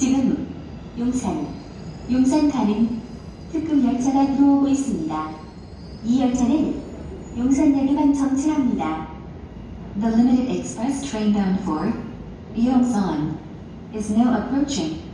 지금 용산, 용산 가는 특급 열차가 들어오고 있습니다. 이 열차는 용산역에만 정차합니다. The limited express train bound for Yongsan is now approaching.